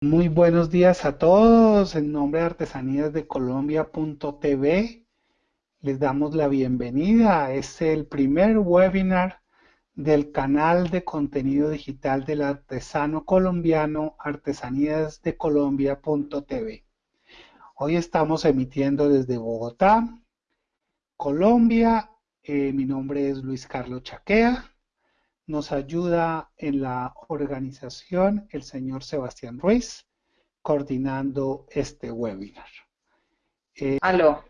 Muy buenos días a todos. En nombre de Artesanías de Colombia.tv les damos la bienvenida. Es el primer webinar del canal de contenido digital del artesano colombiano Artesanías de Colombia.tv. Hoy estamos emitiendo desde Bogotá, Colombia. Eh, mi nombre es Luis Carlos Chaquea nos ayuda en la organización el señor Sebastián Ruiz, coordinando este webinar. Eh, Aló,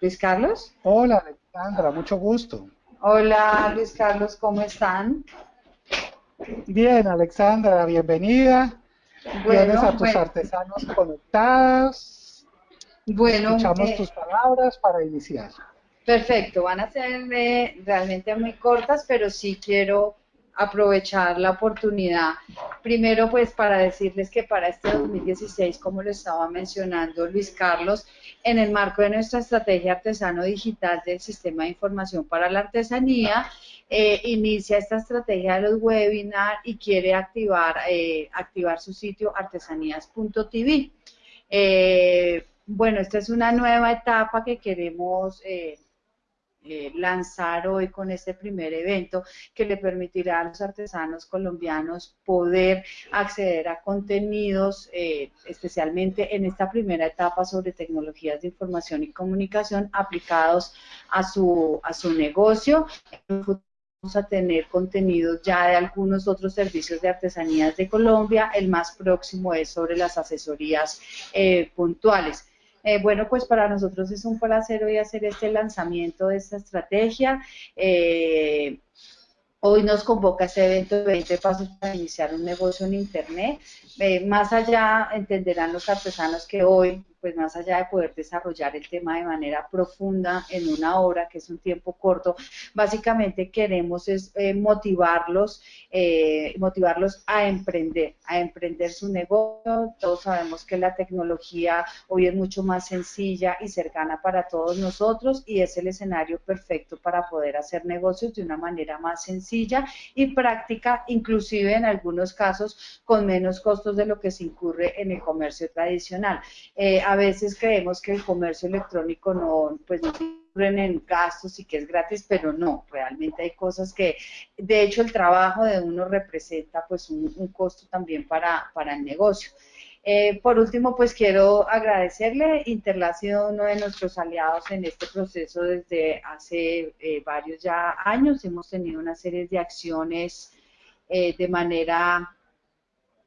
Luis Carlos. Hola, Alexandra, mucho gusto. Hola, Luis Carlos, ¿cómo están? Bien, Alexandra, bienvenida. Bueno, a tus artesanos conectados. Bueno, escuchamos eh, tus palabras para iniciar. Perfecto, van a ser eh, realmente muy cortas, pero sí quiero aprovechar la oportunidad. Primero, pues para decirles que para este 2016, como lo estaba mencionando Luis Carlos, en el marco de nuestra estrategia artesano digital del Sistema de Información para la Artesanía, eh, inicia esta estrategia de los webinars y quiere activar, eh, activar su sitio artesanías.tv. Eh, bueno, esta es una nueva etapa que queremos eh, lanzar hoy con este primer evento que le permitirá a los artesanos colombianos poder acceder a contenidos, eh, especialmente en esta primera etapa sobre tecnologías de información y comunicación aplicados a su, a su negocio. Vamos a tener contenidos ya de algunos otros servicios de artesanías de Colombia. El más próximo es sobre las asesorías eh, puntuales. Eh, bueno, pues para nosotros es un placer hoy hacer este lanzamiento de esta estrategia. Eh, hoy nos convoca este evento de 20 pasos para iniciar un negocio en Internet. Eh, más allá, entenderán los artesanos que hoy pues más allá de poder desarrollar el tema de manera profunda en una hora, que es un tiempo corto, básicamente queremos es eh, motivarlos, eh, motivarlos a emprender, a emprender su negocio. Todos sabemos que la tecnología hoy es mucho más sencilla y cercana para todos nosotros y es el escenario perfecto para poder hacer negocios de una manera más sencilla y práctica, inclusive en algunos casos con menos costos de lo que se incurre en el comercio tradicional. Eh, veces creemos que el comercio electrónico no, pues no en gastos y que es gratis, pero no, realmente hay cosas que, de hecho, el trabajo de uno representa pues un, costo también para, para el negocio. Eh, por último, pues quiero agradecerle. Interla ha sido uno de nuestros aliados en este proceso desde hace eh, varios ya años. Hemos tenido una serie de acciones eh, de manera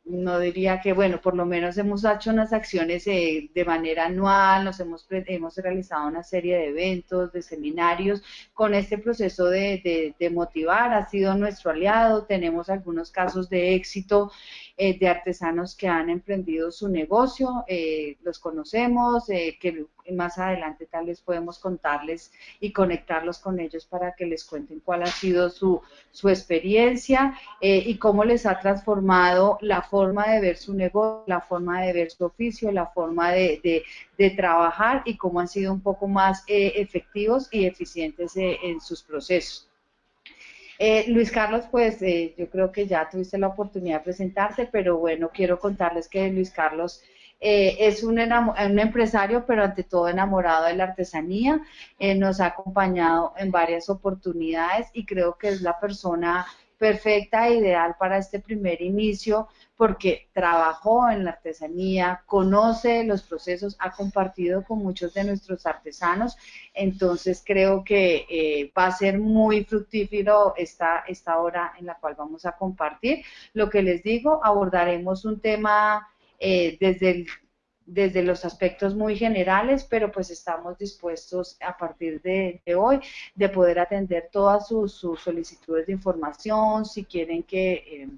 no diría que, bueno, por lo menos hemos hecho unas acciones eh, de manera anual, nos hemos, hemos realizado una serie de eventos, de seminarios, con este proceso de, de motivar, ha sido nuestro aliado, tenemos algunos casos de éxito eh, de artesanos que han emprendido su negocio, eh, los conocemos, eh, que más adelante tal vez podemos contarles y conectarlos con ellos para que les cuenten cuál ha sido su, su experiencia y cómo les ha transformado la forma de ver su negocio, la forma de ver su oficio, la forma de, de, trabajar y cómo han sido un poco más efectivos y eficientes en sus procesos. Eh, Luis Carlos, pues eh, yo creo que ya tuviste la oportunidad de presentarte, pero bueno, quiero contarles que Luis Carlos eh, es un, un, empresario, pero ante todo enamorado de la artesanía. nos ha acompañado en varias oportunidades y creo que es la persona perfecta e ideal para este primer inicio porque trabajó en la artesanía, conoce los procesos, ha compartido con muchos de nuestros artesanos, entonces creo que eh, va a ser muy fructífero esta, esta hora en la cual vamos a compartir. Lo que les digo, abordaremos un tema eh, desde desde los aspectos muy generales, pero pues estamos dispuestos a partir de, hoy de poder atender todas sus, solicitudes de información, si quieren que eh,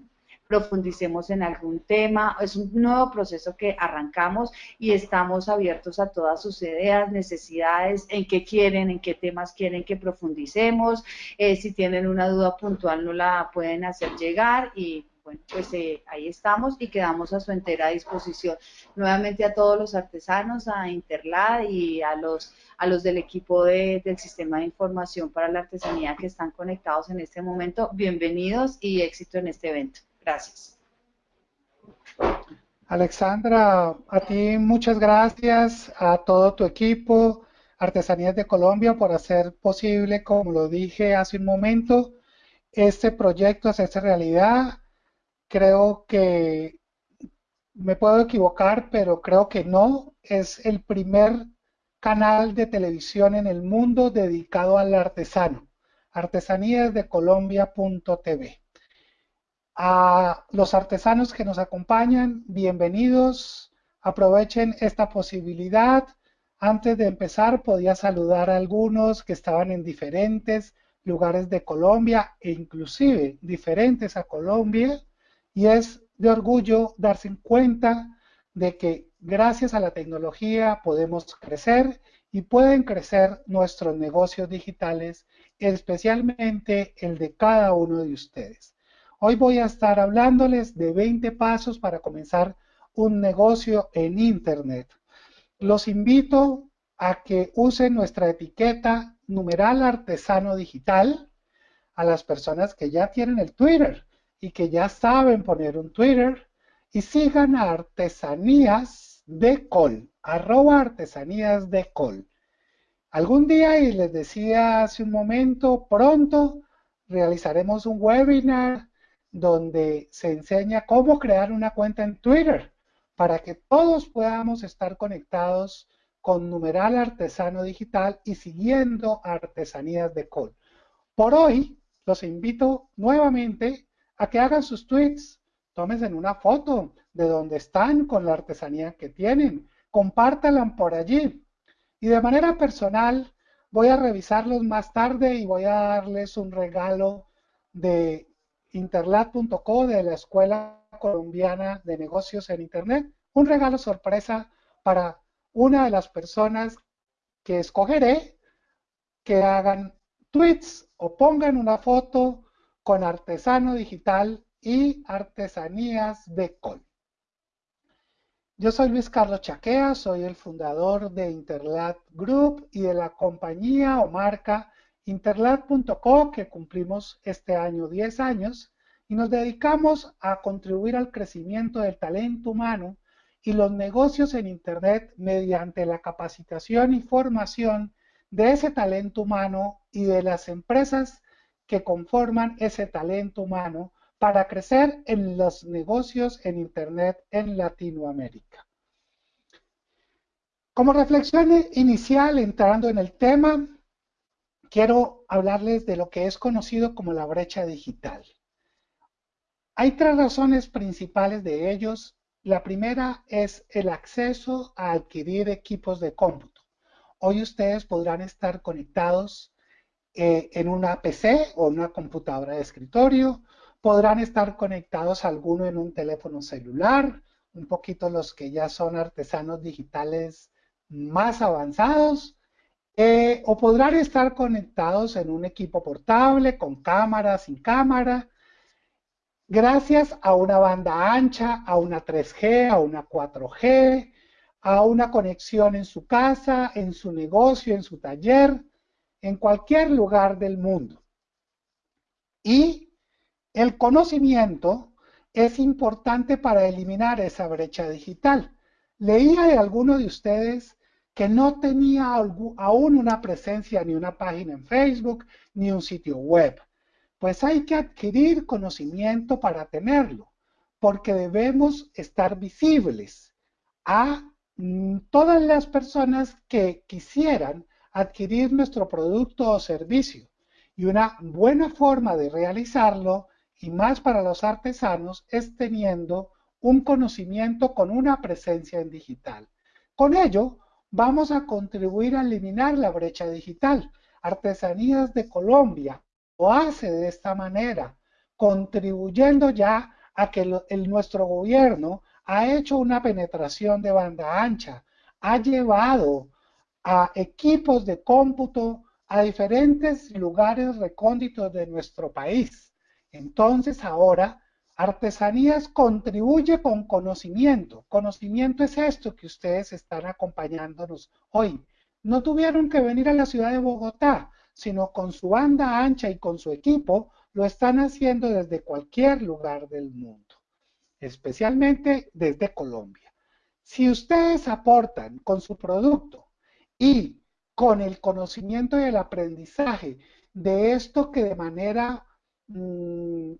profundicemos en algún tema. Es un nuevo proceso que arrancamos y estamos abiertos a todas sus ideas, necesidades, en qué quieren, en qué temas quieren que profundicemos. Eh, si tienen una duda puntual, no la pueden hacer llegar y bueno, pues eh, ahí estamos y quedamos a su entera disposición. Nuevamente a todos los artesanos, a Interlad y a los, a los del equipo del Sistema de Información para la Artesanía que están conectados en este momento, bienvenidos y éxito en este evento. Gracias. Alexandra, a ti muchas gracias, a todo tu equipo, Artesanías de Colombia, por hacer posible, como lo dije hace un momento, este proyecto, hacerse realidad. Creo que me puedo equivocar, pero creo que no. Es el primer canal de televisión en el mundo dedicado al artesano. Artesaníasdecolombia.tv. A los artesanos que nos acompañan, bienvenidos. Aprovechen esta posibilidad. Antes de empezar, podía saludar a algunos que estaban en diferentes lugares de Colombia e inclusive diferentes a Colombia. Y es de orgullo darse cuenta de que gracias a la tecnología podemos crecer y pueden crecer nuestros negocios digitales, especialmente el de cada uno de ustedes. Hoy voy a estar hablándoles de 20 pasos para comenzar un negocio en Internet. Los invito a que usen nuestra etiqueta numeral artesano digital a las personas que ya tienen el Twitter y que ya saben poner un Twitter y sigan a Artesanías de Col, arroba Artesanías de Col. Algún día, y les decía hace un momento, pronto realizaremos un webinar donde se enseña cómo crear una cuenta en Twitter para que todos podamos estar conectados con numeral artesano digital y siguiendo artesanías de col. Por hoy, los invito nuevamente a que hagan sus tweets, tómense una foto de donde están con la artesanía que tienen, compártanla por allí. Y de manera personal, voy a revisarlos más tarde y voy a darles un regalo de interlat.co de la Escuela Colombiana de Negocios en Internet, un regalo sorpresa para una de las personas que escogeré que hagan tweets o pongan una foto con artesano digital y artesanías de col. Yo soy Luis Carlos Chaquea, soy el fundador de Interlat Group y de la compañía o marca Interlat.co, que cumplimos este año 10 años, y nos dedicamos a contribuir al crecimiento del talento humano y los negocios en Internet mediante la capacitación y formación de ese talento humano y de las empresas que conforman ese talento humano para crecer en los negocios en Internet en Latinoamérica. Como reflexión inicial, entrando en el tema, quiero hablarles de lo que es conocido como la brecha digital. Hay tres razones principales de ellos. La primera es el acceso a adquirir equipos de cómputo. Hoy ustedes podrán estar conectados eh, en una PC o una computadora de escritorio, podrán estar conectados alguno en un teléfono celular, un poquito los que ya son artesanos digitales más avanzados, eh, o podrán estar conectados en un equipo portable, con cámara, sin cámara, gracias a una banda ancha, a una 3G, a una 4G, a una conexión en su casa, en su negocio, en su taller, en cualquier lugar del mundo. Y el conocimiento es importante para eliminar esa brecha digital. Leía de alguno de ustedes que no tenía aún una presencia ni una página en Facebook ni un sitio web. Pues hay que adquirir conocimiento para tenerlo, porque debemos estar visibles a mm, todas las personas que quisieran adquirir nuestro producto o servicio. Y una buena forma de realizarlo, y más para los artesanos, es teniendo un conocimiento con una presencia en digital. Con ello, vamos a contribuir a eliminar la brecha digital. Artesanías de Colombia lo hace de esta manera, contribuyendo ya a que el, nuestro gobierno ha hecho una penetración de banda ancha, ha llevado a equipos de cómputo a diferentes lugares recónditos de nuestro país. Entonces ahora Artesanías contribuye con conocimiento. Conocimiento es esto que ustedes están acompañándonos hoy. No tuvieron que venir a la ciudad de Bogotá, sino con su banda ancha y con su equipo lo están haciendo desde cualquier lugar del mundo. especialmente desde Colombia. Si ustedes aportan con su producto y con el conocimiento y el aprendizaje de esto que de manera mm,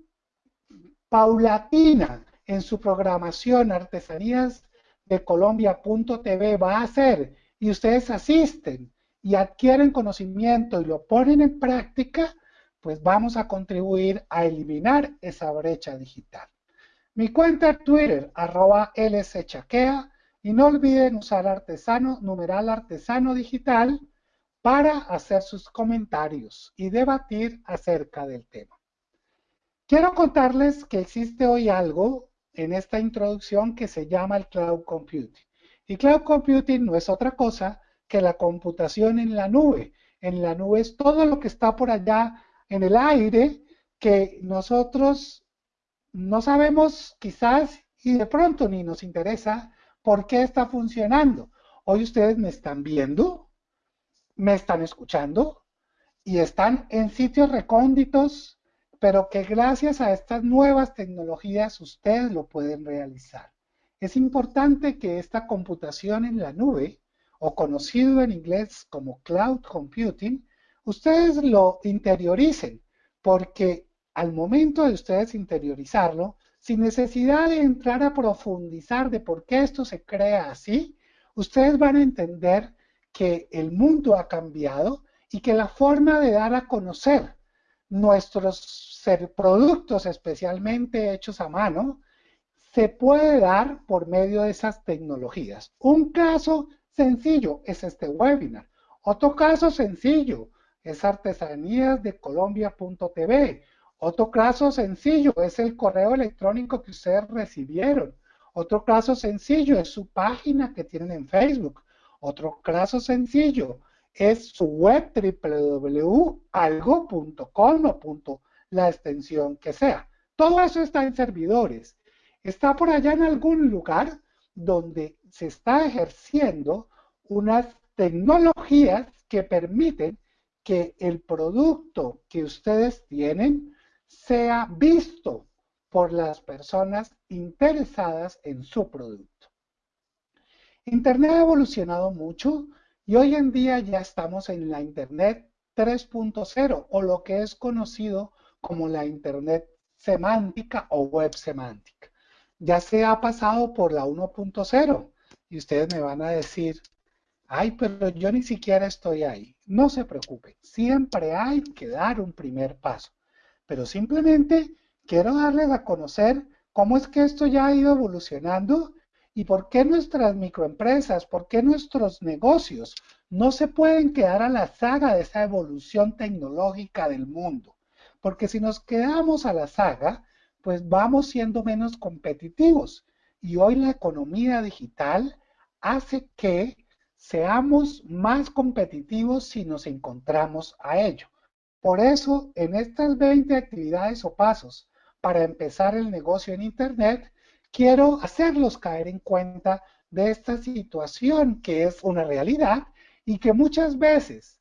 paulatina en su programación artesanías de Colombia.tv va a hacer y ustedes asisten y adquieren conocimiento y lo ponen en práctica, pues vamos a contribuir a eliminar esa brecha digital. Mi cuenta Twitter, arroba lschaquea, y no olviden usar artesano, numeral artesano digital para hacer sus comentarios y debatir acerca del tema. Quiero contarles que existe hoy algo en esta introducción que se llama el Cloud Computing. Y Cloud Computing no es otra cosa que la computación en la nube. En la nube es todo lo que está por allá en el aire que nosotros no sabemos quizás y de pronto ni nos interesa por qué está funcionando. Hoy ustedes me están viendo, me están escuchando y están en sitios recónditos, pero que gracias a estas nuevas tecnologías ustedes lo pueden realizar. Es importante que esta computación en la nube, o conocido en inglés como cloud computing, ustedes lo interioricen, porque al momento de ustedes interiorizarlo, sin necesidad de entrar a profundizar de por qué esto se crea así, ustedes van a entender que el mundo ha cambiado y que la forma de dar a conocer nuestros productos, especialmente hechos a mano, se puede dar por medio de esas tecnologías. Un caso sencillo es este webinar. Otro caso sencillo es artesanías de colombia.tv. Otro caso sencillo es el correo electrónico que ustedes recibieron. Otro caso sencillo es su página que tienen en Facebook. Otro caso sencillo es su web www.algo.com o la extensión que sea. Todo eso está en servidores. Está por allá en algún lugar donde se está ejerciendo unas tecnologías que permiten que el producto que ustedes tienen sea visto por las personas interesadas en su producto. Internet ha evolucionado mucho y hoy en día ya estamos en la Internet 3.0 o lo que es conocido como la Internet semántica o web semántica. Ya se ha pasado por la 1.0 y ustedes me van a decir, ay, pero yo ni siquiera estoy ahí. No se preocupe, siempre hay que dar un primer paso pero simplemente quiero darles a conocer cómo es que esto ya ha ido evolucionando y por qué nuestras microempresas, por qué nuestros negocios no se pueden quedar a la saga de esa evolución tecnológica del mundo. Porque si nos quedamos a la saga, pues vamos siendo menos competitivos. Y hoy la economía digital hace que seamos más competitivos si nos encontramos a ello. Por eso, en estas 20 actividades o pasos para empezar el negocio en Internet, quiero hacerlos caer en cuenta de esta situación que es una realidad y que muchas veces,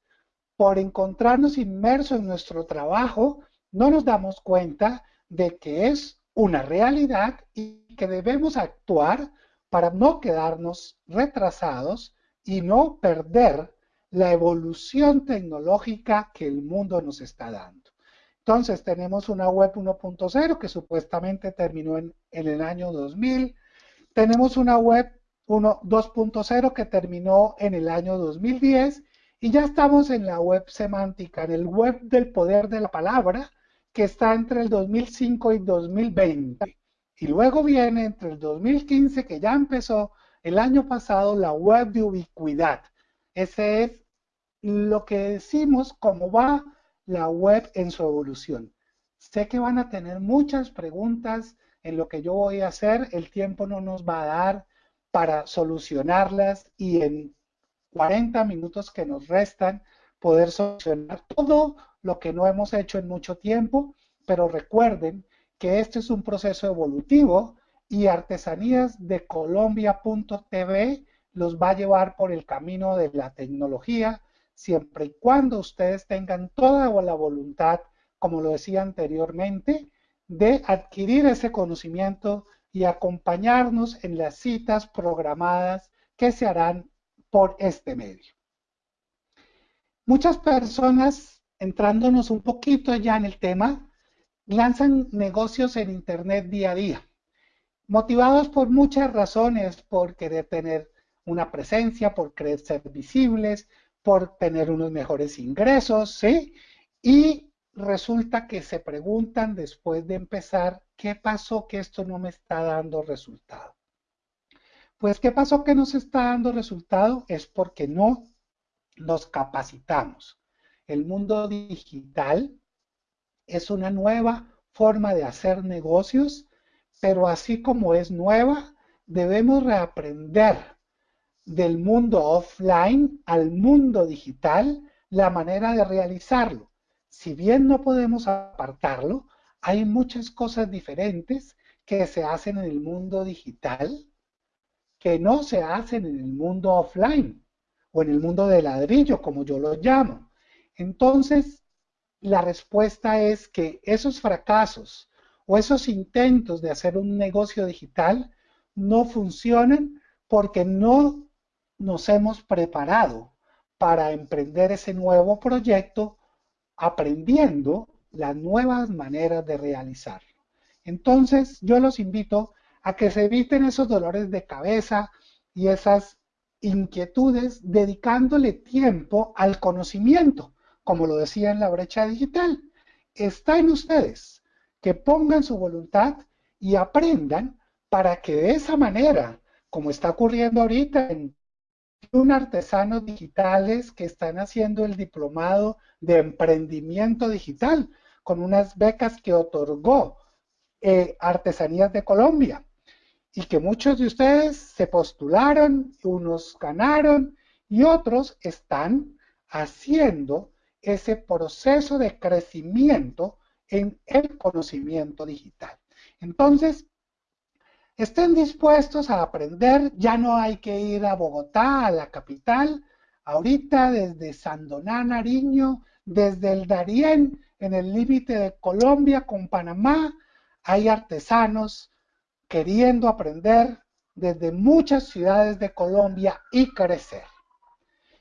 por encontrarnos inmersos en nuestro trabajo, no nos damos cuenta de que es una realidad y que debemos actuar para no quedarnos retrasados y no perder la evolución tecnológica que el mundo nos está dando. Entonces tenemos una web 1.0 que supuestamente terminó en, el año 2000. Tenemos una web 2.0 que terminó en el año 2010 y ya estamos en la web semántica, en el web del poder de la palabra que está entre el 2005 y 2020. Y luego viene entre el 2015 que ya empezó el año pasado la web de ubicuidad ese es lo que decimos cómo va la web en su evolución. Sé que van a tener muchas preguntas en lo que yo voy a hacer. El tiempo no nos va a dar para solucionarlas y en 40 minutos que nos restan poder solucionar todo lo que no hemos hecho en mucho tiempo, pero recuerden que este es un proceso evolutivo y artesanías de Colombia.tv los va a llevar por el camino de la tecnología, siempre y cuando ustedes tengan toda la voluntad, como lo decía anteriormente, de adquirir ese conocimiento y acompañarnos en las citas programadas que se harán por este medio. Muchas personas, entrándonos un poquito ya en el tema, lanzan negocios en Internet día a día, motivados por muchas razones, por querer tener una presencia, por querer ser visibles, por tener unos mejores ingresos, ¿sí? Y resulta que se preguntan después de empezar, ¿qué pasó que esto no me está dando resultado? Pues, ¿qué pasó que no se está dando resultado? Es porque no nos capacitamos. El mundo digital es una nueva forma de hacer negocios, pero así como es nueva, debemos reaprender del mundo offline al mundo digital la manera de realizarlo. Si bien no podemos apartarlo, hay muchas cosas diferentes que se hacen en el mundo digital que no se hacen en el mundo offline o en el mundo de ladrillo, como yo lo llamo. Entonces, la respuesta es que esos fracasos o esos intentos de hacer un negocio digital no funcionan porque no nos hemos preparado para emprender ese nuevo proyecto aprendiendo las nuevas maneras de realizarlo. Entonces, yo los invito a que se eviten esos dolores de cabeza y esas inquietudes dedicándole tiempo al conocimiento, como lo decía en la brecha digital. Está en ustedes que pongan su voluntad y aprendan para que de esa manera, como está ocurriendo ahorita en un artesanos digitales que están haciendo el diplomado de emprendimiento digital con unas becas que otorgó eh, Artesanías de Colombia y que muchos de ustedes se postularon, unos ganaron y otros están haciendo ese proceso de crecimiento en el conocimiento digital. Entonces, estén dispuestos a aprender, ya no hay que ir a Bogotá, a la capital, ahorita desde Sandoná, Nariño, desde el Darién, en el límite de Colombia con Panamá, hay artesanos, queriendo aprender desde muchas ciudades de Colombia y crecer.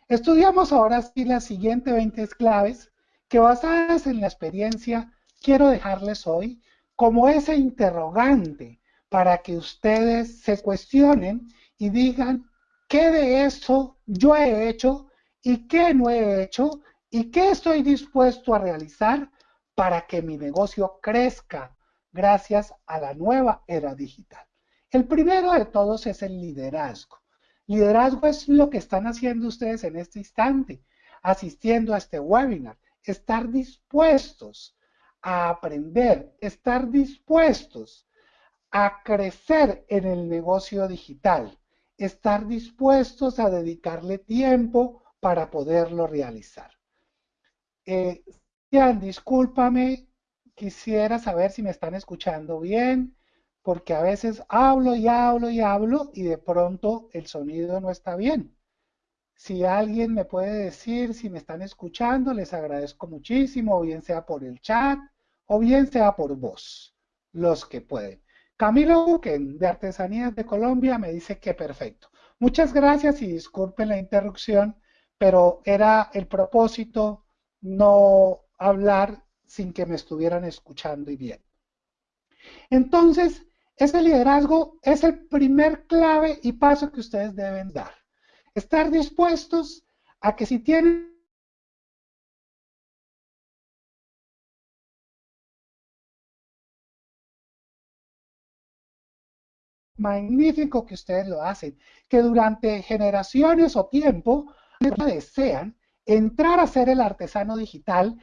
Estudiamos ahora sí las siguientes 20 claves que basadas en la experiencia quiero dejarles hoy como ese interrogante para que ustedes se cuestionen y digan qué de eso yo he hecho y qué no he hecho y qué estoy dispuesto a realizar para que mi negocio crezca gracias a la nueva era digital. El primero de todos es el liderazgo. Liderazgo es lo que están haciendo ustedes en este instante, asistiendo a este webinar, estar dispuestos a aprender, estar dispuestos a crecer en el negocio digital, estar dispuestos a dedicarle tiempo para poderlo realizar. Eh, discúlpame, quisiera saber si me están escuchando bien, porque a veces hablo y hablo y hablo y de pronto el sonido no está bien. Si alguien me puede decir si me están escuchando, les agradezco muchísimo, bien sea por el chat o bien sea por voz, los que pueden. Camilo Buquen, de Artesanías de Colombia, me dice que perfecto. Muchas gracias y disculpen la interrupción, pero era el propósito no hablar sin que me estuvieran escuchando y bien. Entonces, ese liderazgo es el primer clave y paso que ustedes deben dar. Estar dispuestos a que si tienen magnífico que ustedes lo hacen, que durante generaciones o tiempo desean entrar a ser el artesano digital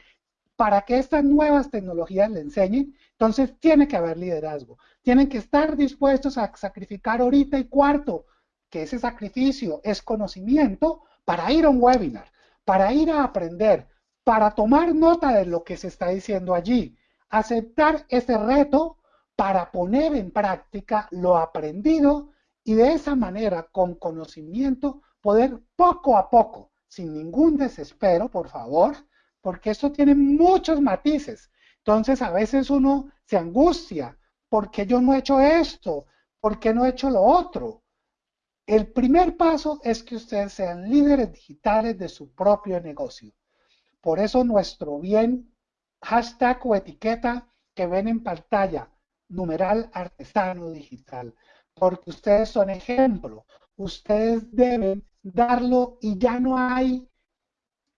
para que estas nuevas tecnologías le enseñen, entonces tiene que haber liderazgo. Tienen que estar dispuestos a sacrificar ahorita y cuarto, que ese sacrificio es conocimiento para ir a un webinar, para ir a aprender, para tomar nota de lo que se está diciendo allí, aceptar ese reto para poner en práctica lo aprendido y de esa manera, con conocimiento, poder poco a poco, sin ningún desespero, por favor, porque esto tiene muchos matices. Entonces a veces uno se angustia, porque yo no he hecho esto? ¿por qué no he hecho lo otro? El primer paso es que ustedes sean líderes digitales de su propio negocio. Por eso nuestro bien, hashtag o etiqueta que ven en pantalla, numeral artesano digital, porque ustedes son ejemplo. Ustedes deben darlo y ya no hay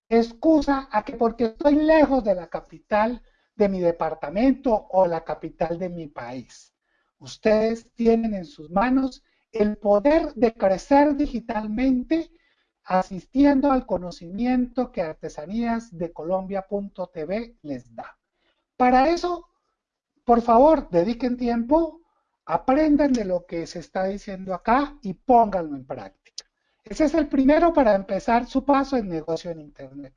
excusa a que porque estoy lejos de la capital de mi departamento o la capital de mi país. Ustedes tienen en sus manos el poder de crecer digitalmente asistiendo al conocimiento que Artesanías de Colombia.tv les da. Para eso, por favor, dediquen tiempo, aprendan de lo que se está diciendo acá y pónganlo en práctica. Ese es el primero para empezar su paso en negocio en Internet.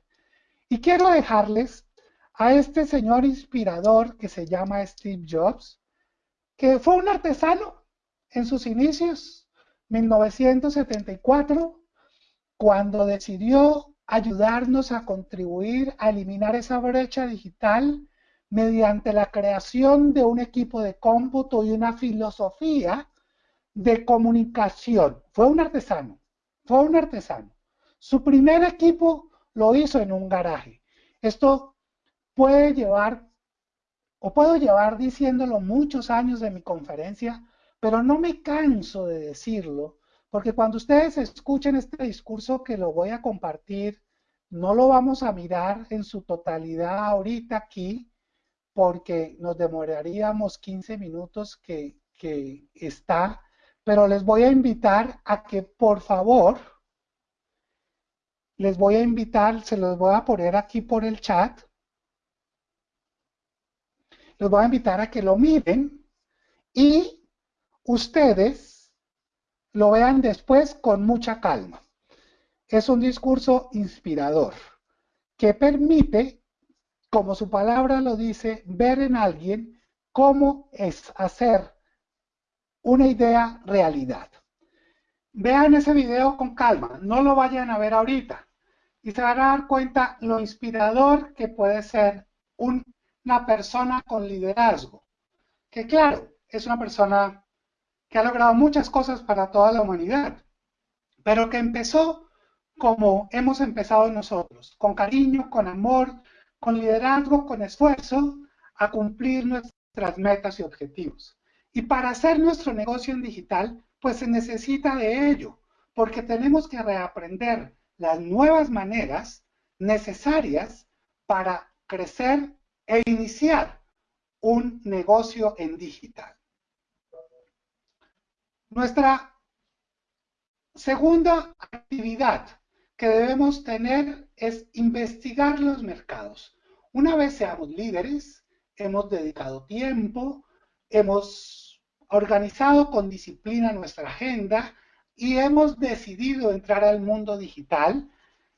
Y quiero dejarles a este señor inspirador que se llama Steve Jobs, que fue un artesano en sus inicios, 1974, cuando decidió ayudarnos a contribuir a eliminar esa brecha digital mediante la creación de un equipo de cómputo y una filosofía de comunicación. Fue un artesano, fue un artesano. Su primer equipo lo hizo en un garaje. Esto puede llevar, o puedo llevar diciéndolo muchos años de mi conferencia, pero no me canso de decirlo, porque cuando ustedes escuchen este discurso que lo voy a compartir, no lo vamos a mirar en su totalidad ahorita aquí, porque nos demoraríamos 15 minutos que, está, pero les voy a invitar a que por favor, les voy a invitar, se los voy a poner aquí por el chat, les voy a invitar a que lo miren y ustedes lo vean después con mucha calma. Es un discurso inspirador que permite, como su palabra lo dice, ver en alguien cómo es hacer una idea realidad. Vean ese video con calma, no lo vayan a ver ahorita y se van a dar cuenta lo inspirador que puede ser una persona con liderazgo, que claro, es una persona que ha logrado muchas cosas para toda la humanidad, pero que empezó como hemos empezado nosotros, con cariño, con amor, con liderazgo, con esfuerzo, a cumplir nuestras metas y objetivos. Y para hacer nuestro negocio en digital, pues se necesita de ello, porque tenemos que reaprender las nuevas maneras necesarias para crecer e iniciar un negocio en digital. Nuestra segunda actividad que debemos tener es investigar los mercados. Una vez seamos líderes, hemos dedicado tiempo, hemos organizado con disciplina nuestra agenda y hemos decidido entrar al mundo digital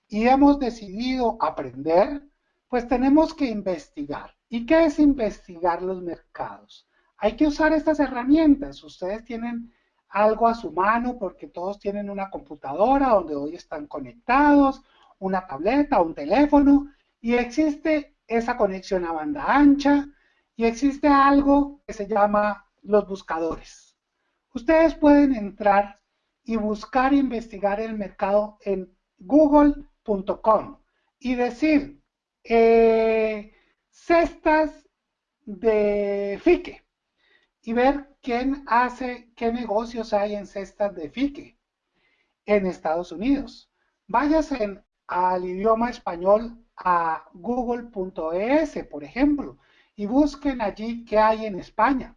y hemos decidido aprender, pues tenemos que investigar. ¿Y qué es investigar los mercados? Hay que usar estas herramientas. Ustedes tienen algo a su mano porque todos tienen una computadora donde hoy están conectados, una tableta, un teléfono, y existe esa conexión a banda ancha y existe algo que se llama los buscadores. Ustedes pueden entrar y buscar e investigar el mercado en google.com y decir eh, cestas de fique y ver quién hace, qué negocios hay en cestas de fique en Estados Unidos. Váyase al idioma español a google.es, por ejemplo, y busquen allí qué hay en España.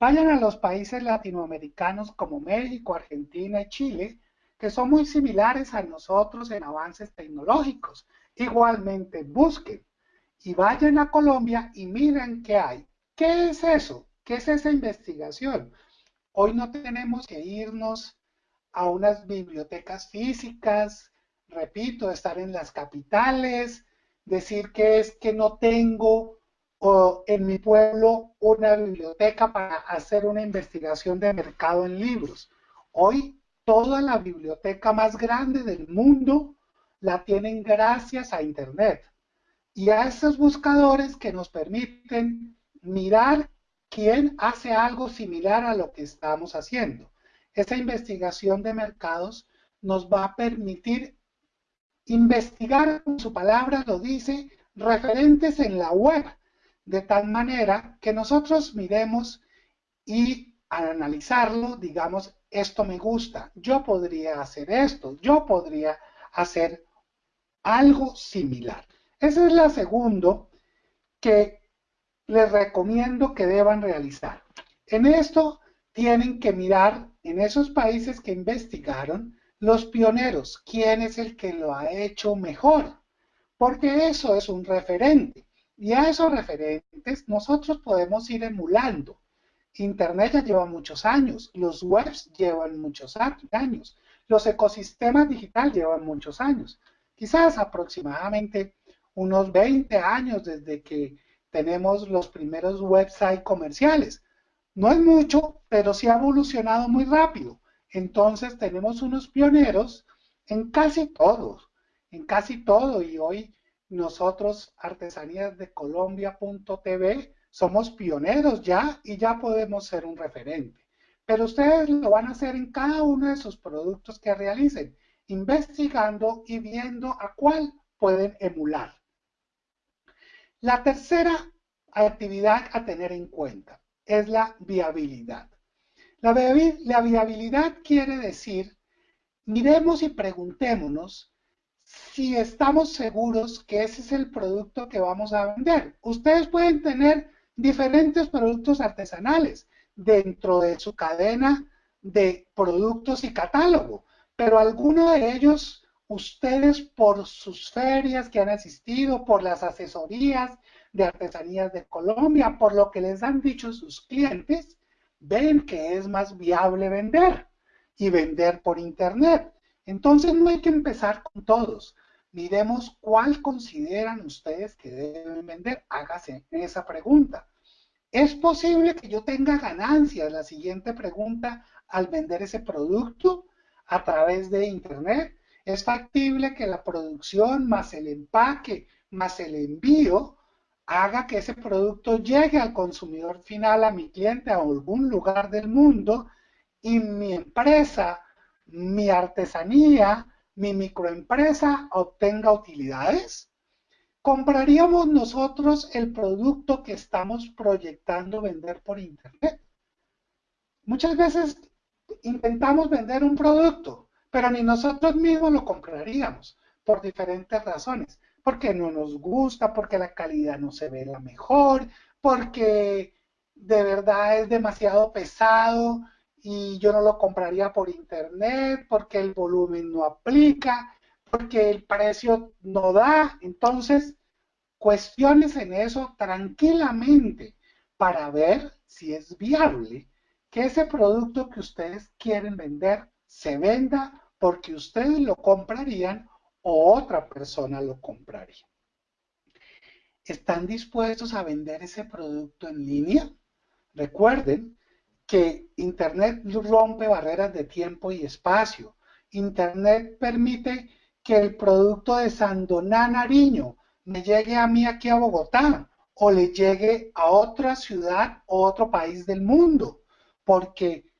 Vayan a los países latinoamericanos como México, Argentina y Chile, que son muy similares a nosotros en avances tecnológicos. Igualmente busquen y vayan a Colombia y miren qué hay. ¿Qué es eso? ¿Qué es esa investigación? Hoy no tenemos que irnos a unas bibliotecas físicas, repito, estar en las capitales, decir que es que no tengo en mi pueblo una biblioteca para hacer una investigación de mercado en libros. Hoy toda la biblioteca más grande del mundo la tienen gracias a Internet y a esos buscadores que nos permiten mirar quién hace algo similar a lo que estamos haciendo. Esa investigación de mercados nos va a permitir investigar, como su palabra lo dice, referentes en la web, de tal manera que nosotros miremos y al analizarlo, digamos, esto me gusta, yo podría hacer esto, yo podría hacer algo similar. Ese es la segundo que les recomiendo que deban realizar. En esto tienen que mirar en esos países que investigaron los pioneros, quién es el que lo ha hecho mejor, porque eso es un referente. Y a esos referentes nosotros podemos ir emulando. Internet ya lleva muchos años, los webs llevan muchos años, los ecosistemas digitales llevan muchos años, quizás aproximadamente unos 20 años desde que tenemos los primeros websites comerciales. No es mucho, pero sí ha evolucionado muy rápido. Entonces tenemos unos pioneros en casi todo, en casi todo. Y hoy nosotros, artesanías de Colombia.tv, somos pioneros ya y ya podemos ser un referente. Pero ustedes lo van a hacer en cada uno de sus productos que realicen, investigando y viendo a cuál pueden emular. La tercera actividad a tener en cuenta es la viabilidad. La, viabilidad quiere decir, miremos y preguntémonos si estamos seguros que ese es el producto que vamos a vender. Ustedes pueden tener diferentes productos artesanales dentro de su cadena de productos y catálogo, pero alguno de ellos ustedes por sus ferias que han asistido, por las asesorías de artesanías de Colombia, por lo que les han dicho sus clientes, ven que es más viable vender y vender por internet. Entonces no hay que empezar con todos. Miremos cuál consideran ustedes que deben vender. Hágase esa pregunta. ¿Es posible que yo tenga ganancias? La siguiente pregunta al vender ese producto a través de Internet. ¿Es factible que la producción más el empaque más el envío haga que ese producto llegue al consumidor final, a mi cliente, a algún lugar del mundo y mi empresa, mi artesanía, mi microempresa obtenga utilidades? ¿Compraríamos nosotros el producto que estamos proyectando vender por Internet? Muchas veces intentamos vender un producto, pero ni nosotros mismos lo compraríamos por diferentes razones. Porque no nos gusta, porque la calidad no se ve la mejor, porque de verdad es demasiado pesado y yo no lo compraría por internet, porque el volumen no aplica, porque el precio no da. Entonces, cuestiones en eso tranquilamente para ver si es viable que ese producto que ustedes quieren vender se venda porque ustedes lo comprarían o otra persona lo compraría. ¿Están dispuestos a vender ese producto en línea? Recuerden que Internet rompe barreras de tiempo y espacio. Internet permite que el producto de Sandoná Nariño me llegue a mí aquí a Bogotá o le llegue a otra ciudad o otro país del mundo, porque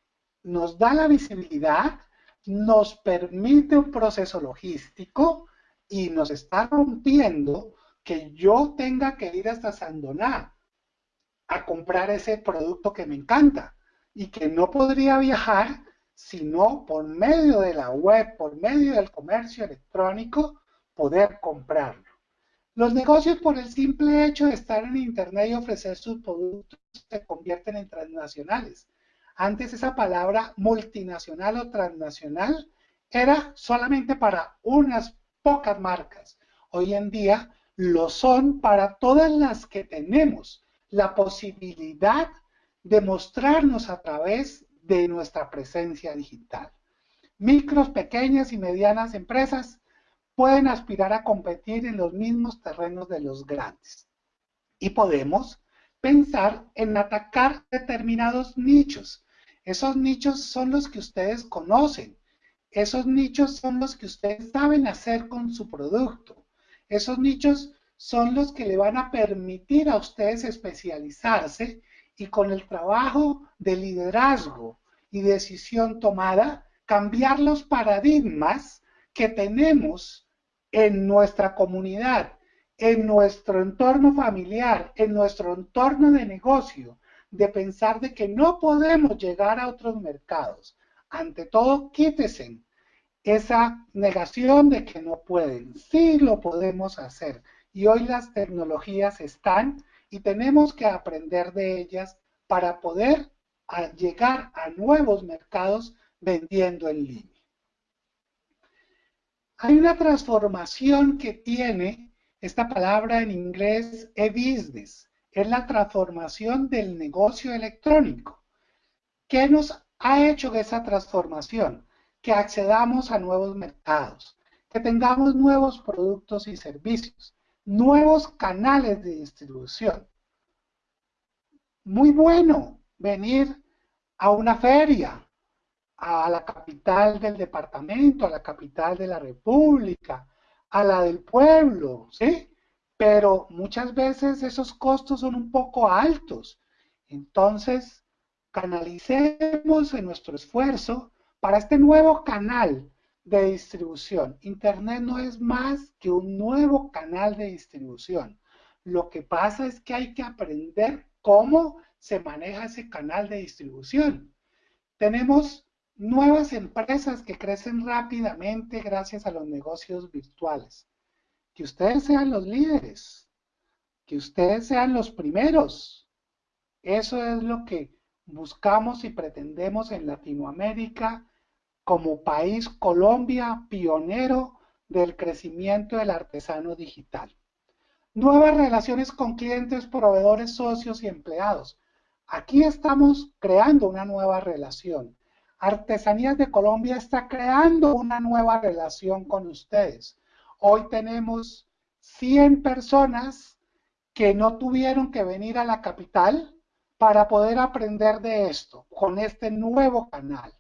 nos da la visibilidad, nos permite un proceso logístico y nos está rompiendo que yo tenga que ir hasta Sandoná a comprar ese producto que me encanta y que no podría viajar sino por medio de la web, por medio del comercio electrónico, poder comprarlo. Los negocios por el simple hecho de estar en Internet y ofrecer sus productos se convierten en transnacionales. Antes esa palabra multinacional o transnacional era solamente para unas pocas marcas. Hoy en día lo son para todas las que tenemos la posibilidad de mostrarnos a través de nuestra presencia digital. Micros, pequeñas y medianas empresas pueden aspirar a competir en los mismos terrenos de los grandes. Y podemos pensar en atacar determinados nichos. Esos nichos son los que ustedes conocen. Esos nichos son los que ustedes saben hacer con su producto. Esos nichos son los que le van a permitir a ustedes especializarse y con el trabajo de liderazgo y decisión tomada, cambiar los paradigmas que tenemos en nuestra comunidad, en nuestro entorno familiar, en nuestro entorno de negocio, de pensar de que no podemos llegar a otros mercados. Ante todo, quítese esa negación de que no pueden. Sí lo podemos hacer. Y hoy las tecnologías están y tenemos que aprender de ellas para poder llegar a nuevos mercados vendiendo en línea. Hay una transformación que tiene esta palabra en inglés e-business. Es la transformación del negocio electrónico. ¿Qué nos ha hecho esa transformación? Que accedamos a nuevos mercados, que tengamos nuevos productos y servicios, nuevos canales de distribución. Muy bueno venir a una feria, a la capital del departamento, a la capital de la república, a la del pueblo, ¿sí? Pero muchas veces esos costos son un poco altos. Entonces, canalicemos en nuestro esfuerzo para este nuevo canal de distribución. Internet no es más que un nuevo canal de distribución. Lo que pasa es que hay que aprender cómo se maneja ese canal de distribución. Tenemos nuevas empresas que crecen rápidamente gracias a los negocios virtuales. Que ustedes sean los líderes, que ustedes sean los primeros. Eso es lo que buscamos y pretendemos en Latinoamérica como país Colombia pionero del crecimiento del artesano digital. Nuevas relaciones con clientes, proveedores, socios y empleados. Aquí estamos creando una nueva relación. Artesanías de Colombia está creando una nueva relación con ustedes. Hoy tenemos 100 personas que no tuvieron que venir a la capital para poder aprender de esto, con este nuevo canal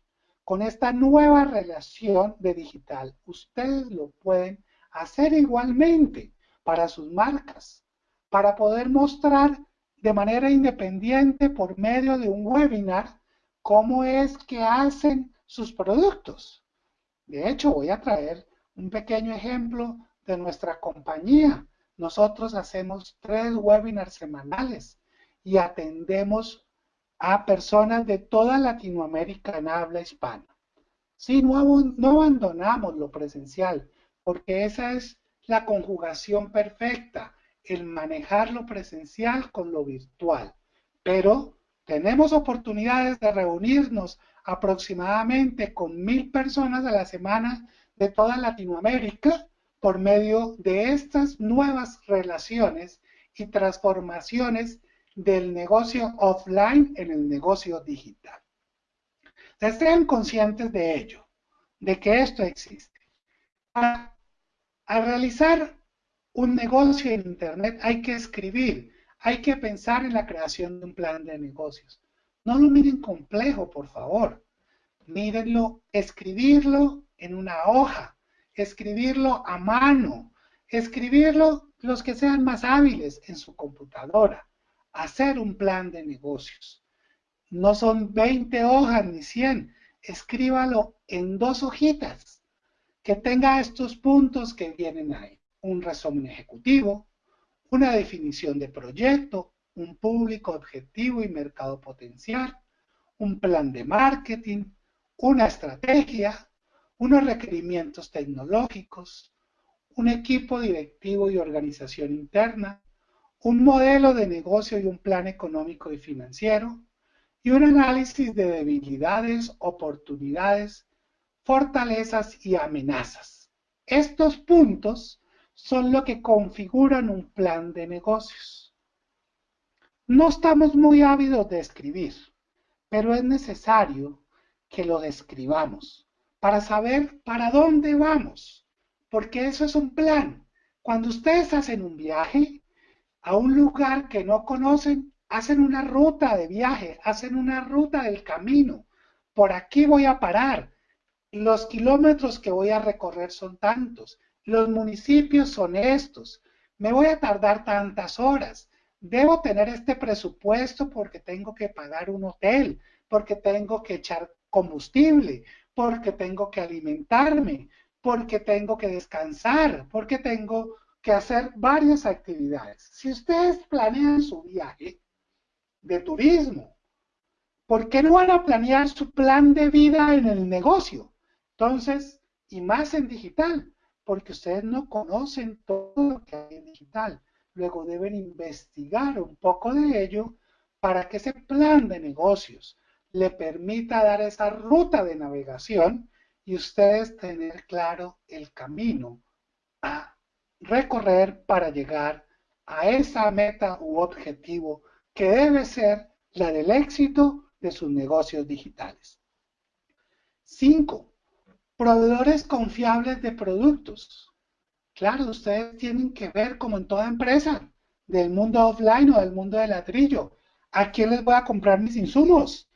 con esta nueva relación de digital, ustedes lo pueden hacer igualmente para sus marcas, para poder mostrar de manera independiente por medio de un webinar cómo es que hacen sus productos. De hecho, voy a traer un pequeño ejemplo de nuestra compañía. Nosotros hacemos tres webinars semanales y atendemos a personas de toda Latinoamérica en habla hispana. Sí, no, abandonamos lo presencial, porque esa es la conjugación perfecta, el manejar lo presencial con lo virtual. Pero tenemos oportunidades de reunirnos aproximadamente con mil personas a la semana de toda Latinoamérica por medio de estas nuevas relaciones y transformaciones del negocio offline en el negocio digital. Sean conscientes de ello, de que esto existe. Para, al realizar un negocio en Internet hay que escribir, hay que pensar en la creación de un plan de negocios. No lo miren complejo, por favor. Mírenlo, escribirlo en una hoja, escribirlo a mano, escribirlo los que sean más hábiles en su computadora. Hacer un plan de negocios. No son 20 hojas ni 100, escríbalo en dos hojitas. Que tenga estos puntos que vienen ahí. Un resumen ejecutivo, una definición de proyecto, un público objetivo y mercado potencial, un plan de marketing, una estrategia, unos requerimientos tecnológicos, un equipo directivo y organización interna, un modelo de negocio y un plan económico y financiero, y un análisis de debilidades, oportunidades, fortalezas y amenazas. Estos puntos son lo que configuran un plan de negocios. No estamos muy ávidos de escribir, pero es necesario que lo describamos para saber para dónde vamos, porque eso es un plan. Cuando ustedes hacen un viaje, a un lugar que no conocen, hacen una ruta de viaje, hacen una ruta del camino. Por aquí voy a parar. Los kilómetros que voy a recorrer son tantos. Los municipios son estos. Me voy a tardar tantas horas. debo tener este presupuesto porque tengo que pagar un hotel, porque tengo que echar combustible, porque tengo que alimentarme, porque tengo que descansar, porque tengo que hacer varias actividades. Si ustedes planean su viaje de turismo, ¿por qué no van a planear su plan de vida en el negocio? Entonces, y más en digital, porque ustedes no conocen todo lo que hay en digital. Luego deben investigar un poco de ello para que ese plan de negocios le permita dar esa ruta de navegación y ustedes tener claro el camino a recorrer para llegar a esa meta u objetivo que debe ser la del éxito de sus negocios digitales. 5. Proveedores confiables de productos. Claro, ustedes tienen que ver como en toda empresa, del mundo offline o del mundo del ladrillo. ¿A quién les voy a comprar mis insumos?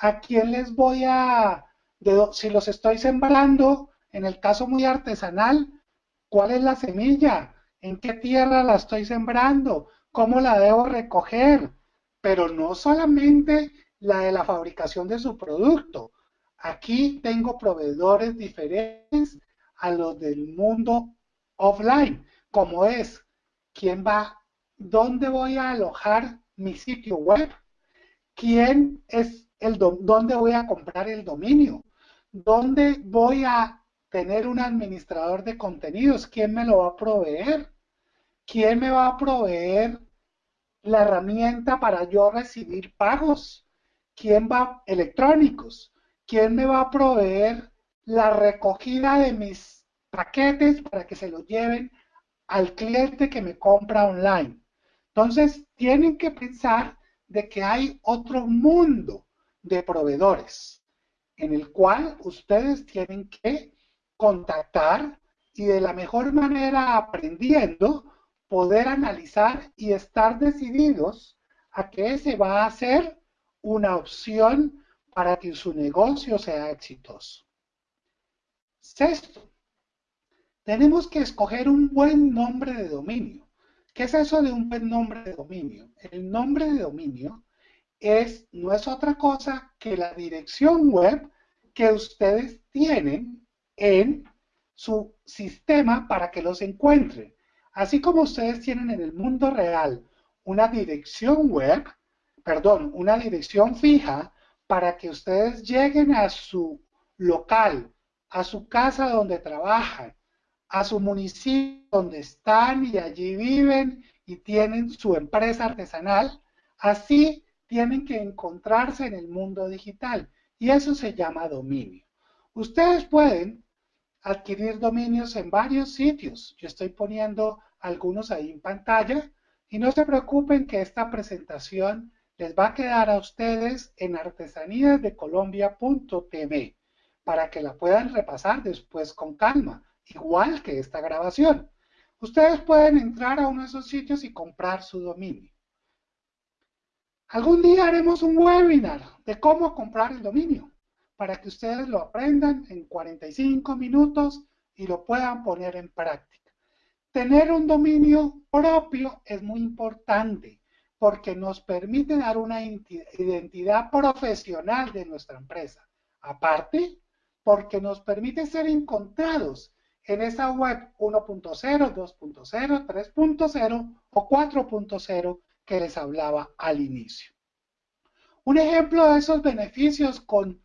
¿A quién les voy a, si los estoy sembrando, en el caso muy artesanal, cuál es la semilla? ¿En qué tierra la estoy sembrando? ¿Cómo la debo recoger? Pero no solamente la de la fabricación de su producto. Aquí tengo proveedores diferentes a los del mundo offline, como es quién va, dónde voy a alojar mi sitio web, quién es dónde voy a comprar el dominio, dónde voy a tener un administrador de contenidos, quién me lo va a proveer, quién me va a proveer la herramienta para yo recibir pagos, quién va electrónicos, quién me va a proveer la recogida de mis paquetes para que se los lleven al cliente que me compra online. Entonces, tienen que pensar de que hay otro mundo de proveedores en el cual ustedes tienen que contactar y de la mejor manera aprendiendo poder analizar y estar decididos a que ese va a ser una opción para que su negocio sea exitoso. Sexto, tenemos que escoger un buen nombre de dominio. ¿Qué es eso de un buen nombre de dominio? El nombre de dominio es, no es otra cosa que la dirección web que ustedes tienen en su sistema para que los encuentren. Así como ustedes tienen en el mundo real una dirección web, perdón, una dirección fija para que ustedes lleguen a su local, a su casa donde trabajan, a su municipio donde están y allí viven y tienen su empresa artesanal, así tienen que encontrarse en el mundo digital y eso se llama dominio. Ustedes pueden adquirir dominios en varios sitios. Yo estoy poniendo algunos ahí en pantalla y no se preocupen que esta presentación les va a quedar a ustedes en artesaníasdecolombia.tv para que la puedan repasar después con calma, igual que esta grabación. Ustedes pueden entrar a uno de esos sitios y comprar su dominio. Algún día haremos un webinar de cómo comprar el dominio para que ustedes lo aprendan en 45 minutos y lo puedan poner en práctica. Tener un dominio propio es muy importante porque nos permite dar una identidad profesional de nuestra empresa. Aparte, porque nos permite ser encontrados en esa web 1.0, 2.0, 3.0 o 4.0 que les hablaba al inicio. Un ejemplo de esos beneficios con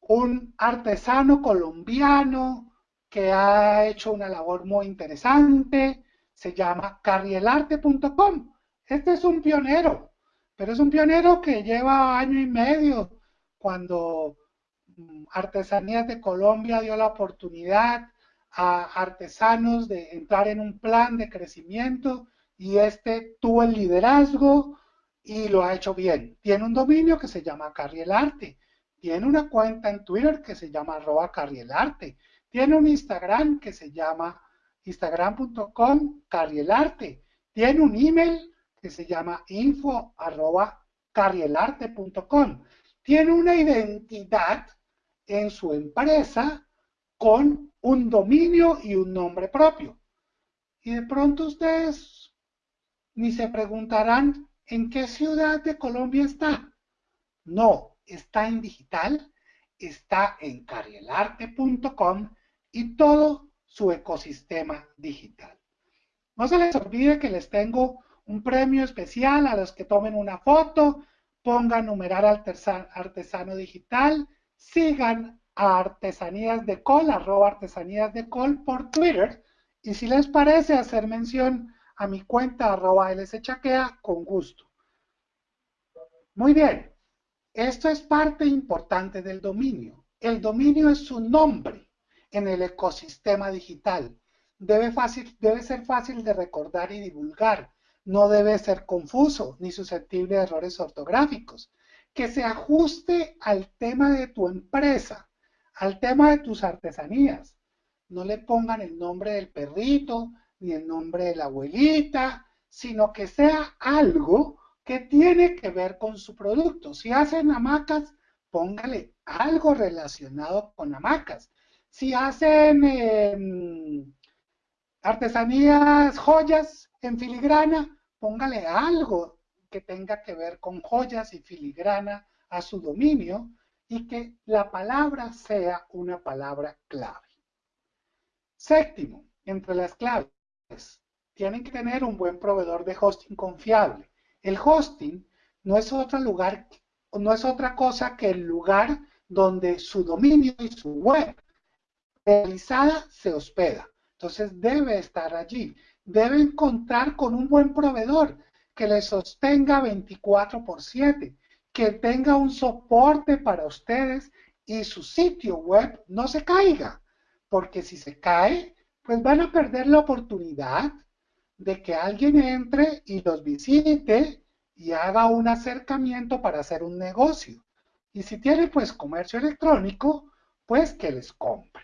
un artesano colombiano que ha hecho una labor muy interesante, se llama carrielarte.com. Este es un pionero, pero es un pionero que lleva año y medio cuando mm, Artesanías de Colombia dio la oportunidad a artesanos de entrar en un plan de crecimiento y este tuvo el liderazgo y lo ha hecho bien. Tiene un dominio que se llama Carrielarte. Tiene una cuenta en Twitter que se llama arroba Carrielarte. Tiene un Instagram que se llama instagram.com Carrielarte. Tiene un email que se llama info arroba carrielarte.com. Tiene una identidad en su empresa con un dominio y un nombre propio. Y de pronto ustedes ni se preguntarán en qué ciudad de Colombia está. No, está en digital, está en carielarte.com y todo su ecosistema digital. No se les olvide que les tengo un premio especial a los que tomen una foto, pongan numerar artesano digital, sigan a Artesanías de Col, arroba Artesanías de Col por Twitter, y si les parece hacer mención a mi cuenta arroba lschaquea, con gusto. Muy bien, esto es parte importante del dominio. El dominio es su nombre en el ecosistema digital. Debe, fácil, debe ser fácil de recordar y divulgar. No debe ser confuso ni susceptible de errores ortográficos. Que se ajuste al tema de tu empresa, al tema de tus artesanías. No le pongan el nombre del perrito, ni el nombre de la abuelita, sino que sea algo que tiene que ver con su producto. Si hacen hamacas, póngale algo relacionado con hamacas. Si hacen em, artesanías, joyas en filigrana, póngale algo que tenga que ver con joyas y filigrana a su dominio y que la palabra sea una palabra clave. Séptimo, entre las claves, tienen que tener un buen proveedor de hosting confiable. El hosting no es otro lugar, no es otra cosa que el lugar donde su dominio y su web realizada se hospeda. Entonces debe estar allí. Deben contar con un buen proveedor que le sostenga 24 por 7, que tenga un soporte para ustedes y su sitio web no se caiga, porque si se cae, pues van a perder la oportunidad de que alguien entre y los visite y haga un acercamiento para hacer un negocio. Y si tiene pues comercio electrónico, pues que les compre.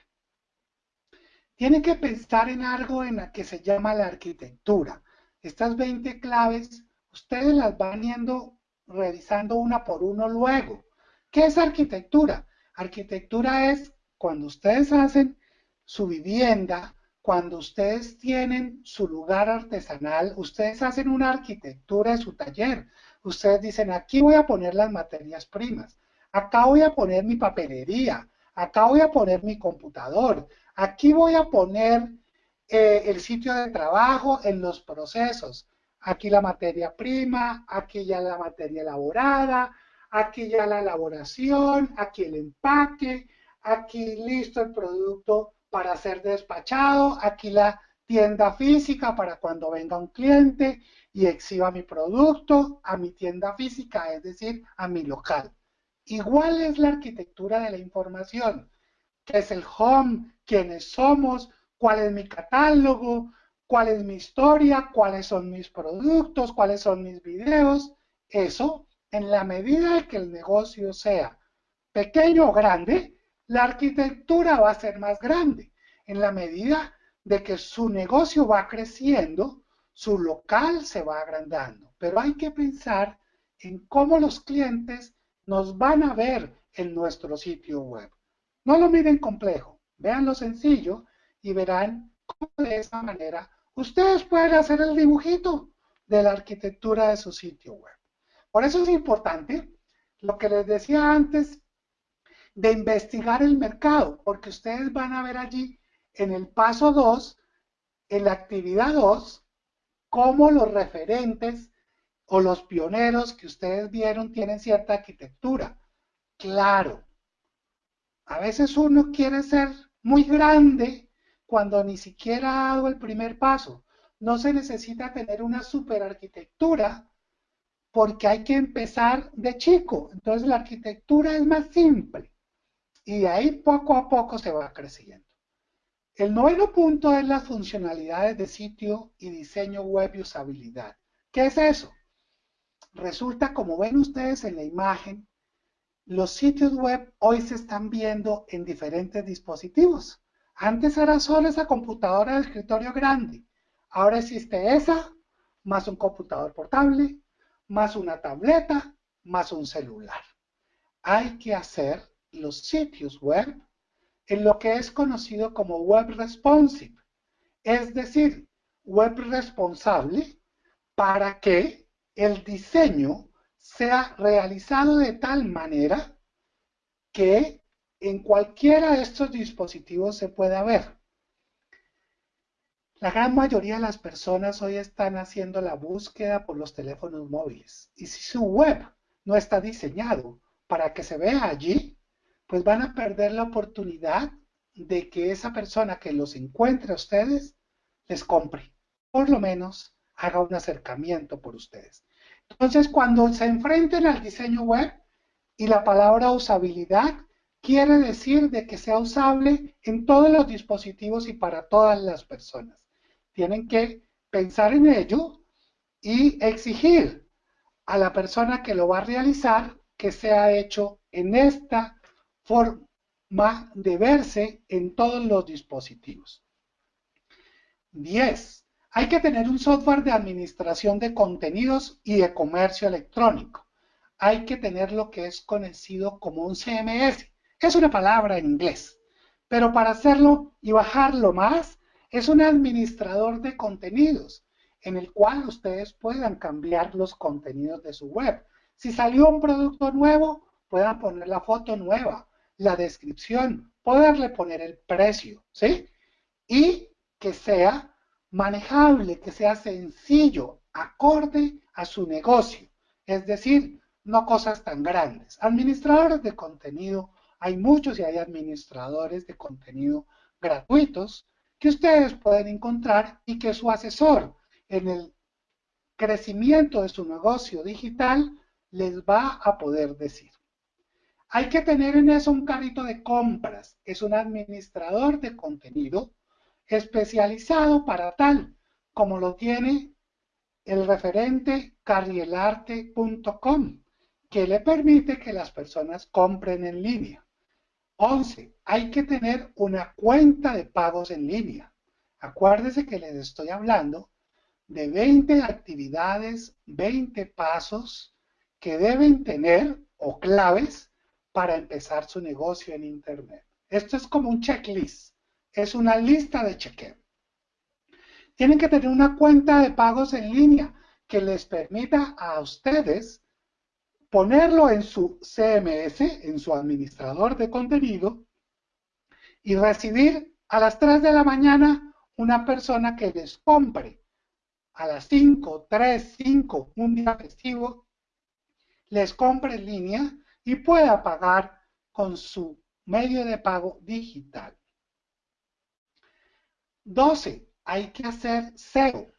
Tiene que pensar en algo en la que se llama la arquitectura. Estas 20 claves, ustedes las van yendo revisando una por uno luego. ¿Qué es arquitectura? Arquitectura es cuando ustedes hacen su vivienda, cuando ustedes tienen su lugar artesanal, ustedes hacen una arquitectura de su taller. Ustedes dicen, aquí voy a poner las materias primas, acá voy a poner mi papelería, acá voy a poner mi computador, aquí voy a poner eh, el sitio de trabajo en los procesos. Aquí la materia prima, aquí ya la materia elaborada, aquí ya la elaboración, aquí el empaque, aquí listo el producto para ser despachado, aquí la tienda física para cuando venga un cliente y exhiba mi producto a mi tienda física, es decir, a mi local. Igual es la arquitectura de la información, que es el home, quiénes somos, cuál es mi catálogo, cuál es mi historia, cuáles son mis productos, cuáles son mis videos. Eso, en la medida de que el negocio sea pequeño o grande, la arquitectura va a ser más grande en la medida de que su negocio va creciendo, su local se va agrandando. Pero hay que pensar en cómo los clientes nos van a ver en nuestro sitio web. No lo miren complejo, vean lo sencillo y verán cómo de esa manera ustedes pueden hacer el dibujito de la arquitectura de su sitio web. Por eso es importante lo que les decía antes de investigar el mercado, porque ustedes van a ver allí en el paso 2, en la actividad 2, cómo los referentes o los pioneros que ustedes vieron tienen cierta arquitectura. Claro, a veces uno quiere ser muy grande cuando ni siquiera ha dado el primer paso. No se necesita tener una super arquitectura porque hay que empezar de chico. Entonces la arquitectura es más simple y ahí poco a poco se va creciendo. El noveno punto es las funcionalidades de sitio y diseño web y usabilidad. ¿Qué es eso? Resulta, como ven ustedes en la imagen, los sitios web hoy se están viendo en diferentes dispositivos. Antes era solo esa computadora de escritorio grande. Ahora existe esa, más un computador portable, más una tableta, más un celular. Hay que hacer los sitios web en lo que es conocido como web responsive, es decir, web responsable para que el diseño sea realizado de tal manera que en cualquiera de estos dispositivos se pueda ver. La gran mayoría de las personas hoy están haciendo la búsqueda por los teléfonos móviles. Y si su web no está diseñado para que se vea allí, pues van a perder la oportunidad de que esa persona que los encuentre a ustedes les compre. Por lo menos haga un acercamiento por ustedes. Entonces, cuando se enfrenten al diseño web y la palabra usabilidad quiere decir de que sea usable en todos los dispositivos y para todas las personas. Tienen que pensar en ello y exigir a la persona que lo va a realizar que sea hecho en esta forma de verse en todos los dispositivos. 10. Hay que tener un software de administración de contenidos y de comercio electrónico. Hay que tener lo que es conocido como un CMS. Es una palabra en inglés, pero para hacerlo y bajarlo más, es un administrador de contenidos en el cual ustedes puedan cambiar los contenidos de su web. Si salió un producto nuevo, puedan poner la foto nueva, la descripción, poderle poner el precio, ¿sí? Y que sea manejable, que sea sencillo, acorde a su negocio. Es decir, no cosas tan grandes. Administradores de contenido, hay muchos y hay administradores de contenido gratuitos que ustedes pueden encontrar y que su asesor en el crecimiento de su negocio digital les va a poder decir. Hay que tener en eso un carrito de compras. Es un administrador de contenido especializado para tal, como lo tiene el referente carrielarte.com, que le permite que las personas compren en línea. 11. Hay que tener una cuenta de pagos en línea. Acuérdese que les estoy hablando de 20 actividades, 20 pasos que deben tener o claves para empezar su negocio en Internet. Esto es como un checklist es una lista de chequeo. Tienen que tener una cuenta de pagos en línea que les permita a ustedes ponerlo en su CMS, en su administrador de contenido, y recibir a las 3 de la mañana una persona que les compre a las 5, 3, 5, un día festivo, les compre en línea y pueda pagar con su medio de pago digital. 12. Hay que hacer SEO.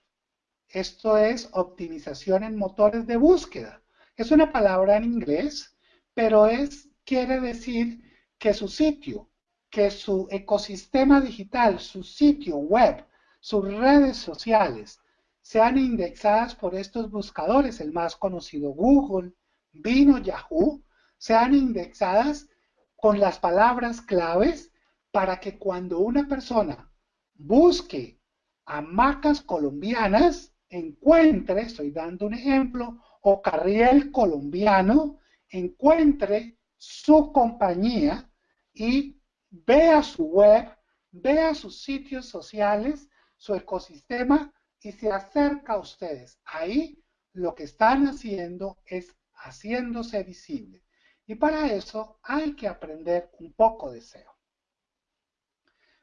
Esto es optimización en motores de búsqueda. Es una palabra en inglés, pero es, quiere decir que su sitio, que su ecosistema digital, su sitio web, sus redes sociales, sean indexadas por estos buscadores, el más conocido Google, Vino, Yahoo, sean indexadas con las palabras claves para que cuando una persona busque hamacas colombianas, encuentre, estoy dando un ejemplo, o carriel colombiano, encuentre su compañía y vea su web, vea sus sitios sociales, su ecosistema y se acerca a ustedes. Ahí lo que están haciendo es haciéndose visible. Y para eso hay que aprender un poco de SEO.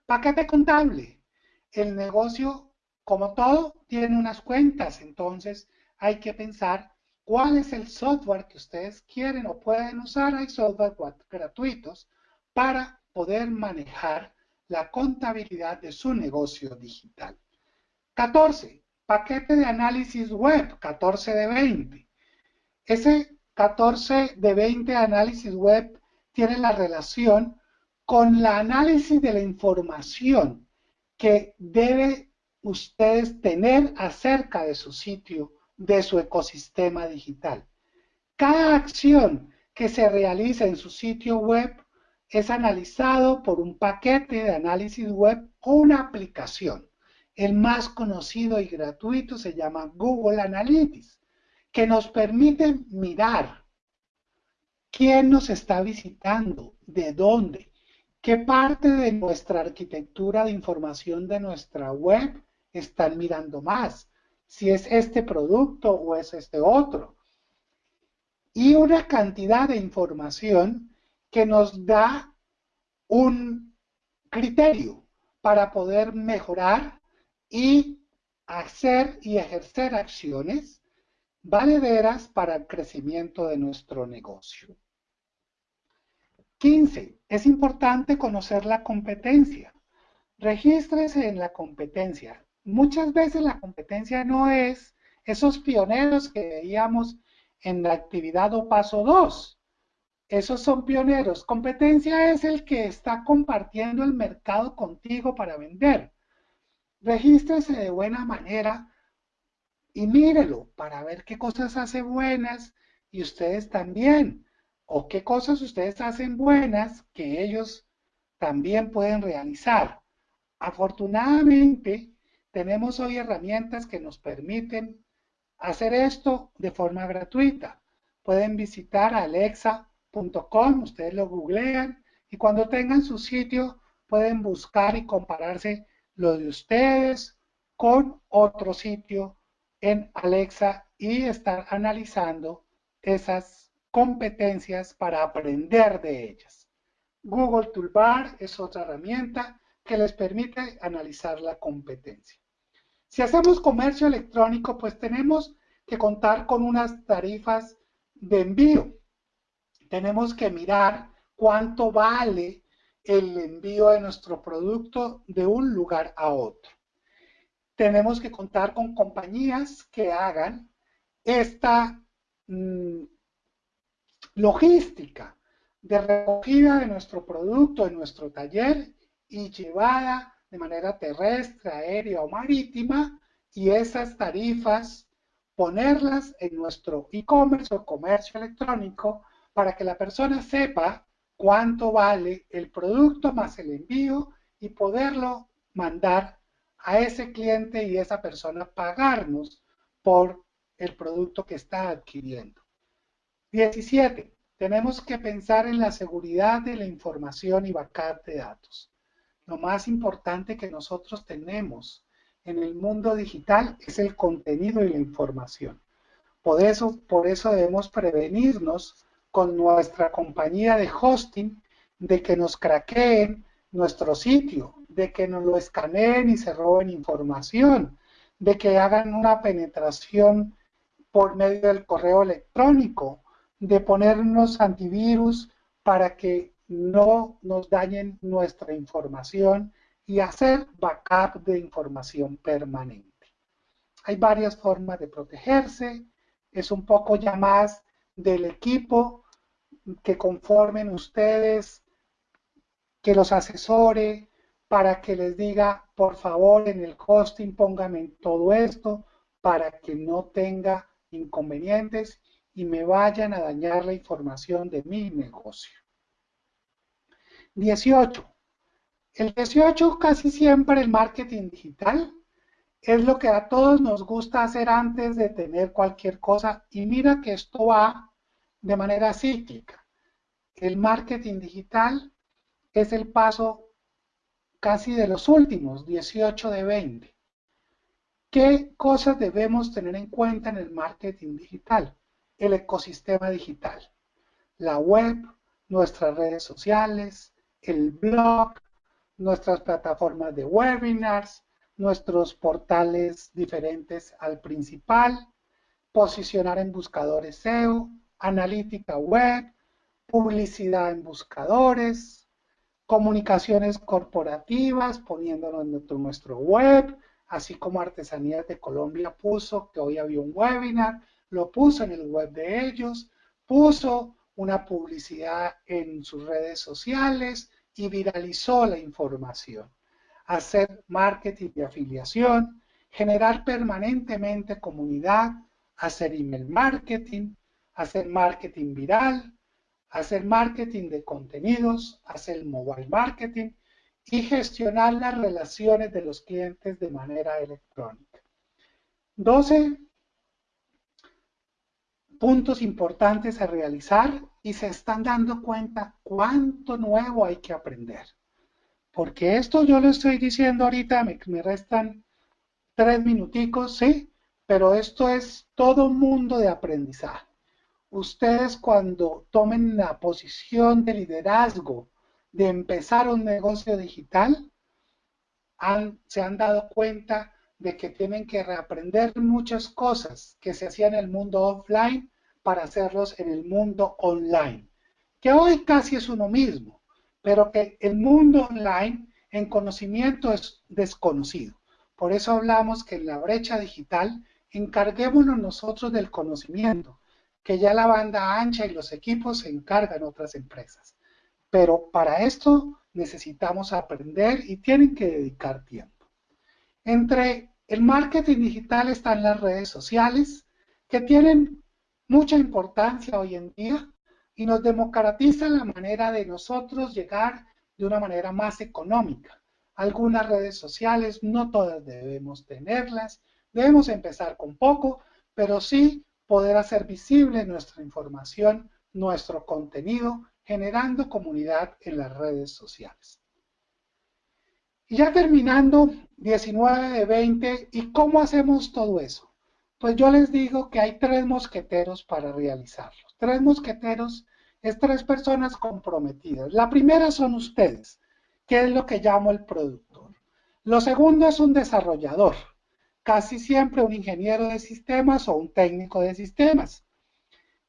Paquete contable el negocio, como todo, tiene unas cuentas, entonces hay que pensar cuál es el software que ustedes quieren o pueden usar. Hay software gratuitos para poder manejar la contabilidad de su negocio digital. 14. Paquete de análisis web, 14 de 20. Ese 14 de 20 análisis web tiene la relación con la análisis de la información que debe ustedes tener acerca de su sitio, de su ecosistema digital. Cada acción que se realiza en su sitio web es analizado por un paquete de análisis web o una aplicación. El más conocido y gratuito se llama Google Analytics, que nos permite mirar quién nos está visitando, de dónde, ¿Qué parte de nuestra arquitectura de información de nuestra web están mirando más? si es este producto o es este otro. Y una cantidad de información que nos da un criterio para poder mejorar y hacer y ejercer acciones valederas para el crecimiento de nuestro negocio. 15. Es importante conocer la competencia. Regístrese en la competencia. Muchas veces la competencia no es esos pioneros que veíamos en la actividad o paso 2. Esos son pioneros. Competencia es el que está compartiendo el mercado contigo para vender. Regístrese de buena manera y mírelo para ver qué cosas hace buenas y ustedes también. O qué cosas ustedes hacen buenas que ellos también pueden realizar. Afortunadamente, tenemos hoy herramientas que nos permiten hacer esto de forma gratuita. Pueden visitar alexa.com, ustedes lo googlean y cuando tengan su sitio pueden buscar y compararse lo de ustedes con otro sitio en Alexa y estar analizando esas competencias para aprender de ellas. Google Toolbar es otra herramienta que les permite analizar la competencia. Si hacemos comercio electrónico, pues tenemos que contar con unas tarifas de envío. Tenemos que mirar cuánto vale el envío de nuestro producto de un lugar a otro tenemos que contar con compañías que hagan esta mm, logística de recogida de nuestro producto en nuestro taller y llevada de manera terrestre, aérea o marítima y esas tarifas ponerlas en nuestro e-commerce o comercio electrónico para que la persona sepa cuánto vale el producto más el envío y poderlo mandar a ese cliente y esa persona pagarnos por el producto que está adquiriendo. 17. Tenemos que pensar en la seguridad de la información y backup de datos. Lo más importante que nosotros tenemos en el mundo digital es el contenido y la información. Por eso, por eso debemos prevenirnos con nuestra compañía de hosting de que nos craqueen nuestro sitio, de que nos lo escaneen y se roben información, de que hagan una penetración por medio del correo electrónico, de ponernos antivirus para que no nos dañen nuestra información y hacer backup de información permanente. Hay varias formas de protegerse, es un poco ya más del equipo que conformen ustedes, que los asesore, para que les diga, por favor, en el hosting póngame todo esto para que no tenga inconvenientes y me vayan a dañar la información de mi negocio. 18. El 18 casi siempre el marketing digital es lo que a todos nos gusta hacer antes de tener cualquier cosa y mira que esto va de manera cíclica. El marketing digital es el paso casi de los últimos, 18 de 20. ¿Qué cosas debemos tener en cuenta en el marketing digital? El ecosistema digital, la web, nuestras redes sociales, el blog, nuestras plataformas de webinars, nuestros portales diferentes al principal, posicionar en buscadores SEO, analítica web, publicidad en buscadores, comunicaciones corporativas, poniéndonos en nuestro, web, así como Artesanías de Colombia puso que hoy había un webinar, lo puso en el web de ellos, puso una publicidad en sus redes sociales y viralizó la información. Hacer marketing de afiliación, generar permanentemente comunidad, hacer email marketing, hacer marketing viral, hacer marketing de contenidos, hacer mobile marketing y gestionar las relaciones de los clientes de manera electrónica. 12 puntos importantes a realizar y se están dando cuenta cuánto nuevo hay que aprender. Porque esto yo lo estoy diciendo ahorita, me, me restan tres minuticos, ¿sí? pero esto es todo un mundo de aprendizaje. Ustedes cuando tomen la posición de liderazgo de empezar un negocio digital, se han dado cuenta de que tienen que reaprender muchas cosas que se hacían en el mundo offline para hacerlos en el mundo online, que hoy casi es uno mismo, pero que el mundo online en conocimiento es desconocido. Por eso hablamos que en la brecha digital encarguémonos nosotros del conocimiento, que ya la banda ancha y los equipos se encargan otras empresas. Pero para esto necesitamos aprender y tienen que dedicar tiempo. Entre el marketing digital están las redes sociales, que tienen mucha importancia hoy en día y nos democratizan la manera de nosotros llegar de una manera más económica. Algunas redes sociales, no todas debemos tenerlas, debemos empezar con poco, pero sí poder hacer visible nuestra información, nuestro contenido, generando comunidad en las redes sociales. Y ya terminando, 19 de 20, ¿y cómo hacemos todo eso? Pues yo les digo que hay tres mosqueteros para realizarlo. Tres mosqueteros es tres personas comprometidas. La primera son ustedes, que es lo que llamo el productor. Lo segundo es un desarrollador, casi siempre un ingeniero de sistemas o un técnico de sistemas,